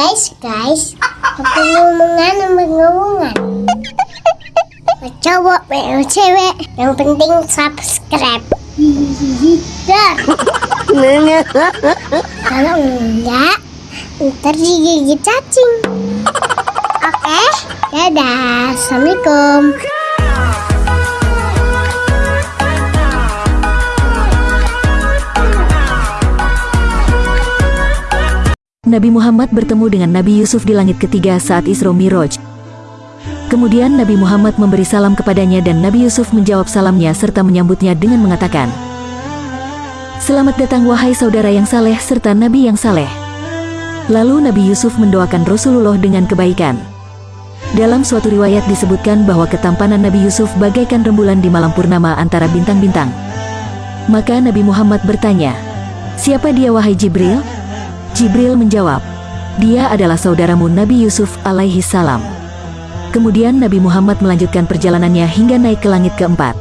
Guys, guys, ngomongan? Mau cowok, mau cewek, yang penting subscribe. Dah. Kalau enggak, ntar digigit cacing. Oke, dadah. Assalamualaikum. Nabi Muhammad bertemu dengan Nabi Yusuf di langit ketiga saat Isra Miraj. Kemudian Nabi Muhammad memberi salam kepadanya dan Nabi Yusuf menjawab salamnya serta menyambutnya dengan mengatakan, Selamat datang wahai saudara yang saleh serta Nabi yang saleh. Lalu Nabi Yusuf mendoakan Rasulullah dengan kebaikan. Dalam suatu riwayat disebutkan bahwa ketampanan Nabi Yusuf bagaikan rembulan di malam purnama antara bintang-bintang. Maka Nabi Muhammad bertanya, Siapa dia wahai Jibril? Jibril menjawab, dia adalah saudaramu Nabi Yusuf alaihi salam. Kemudian Nabi Muhammad melanjutkan perjalanannya hingga naik ke langit keempat.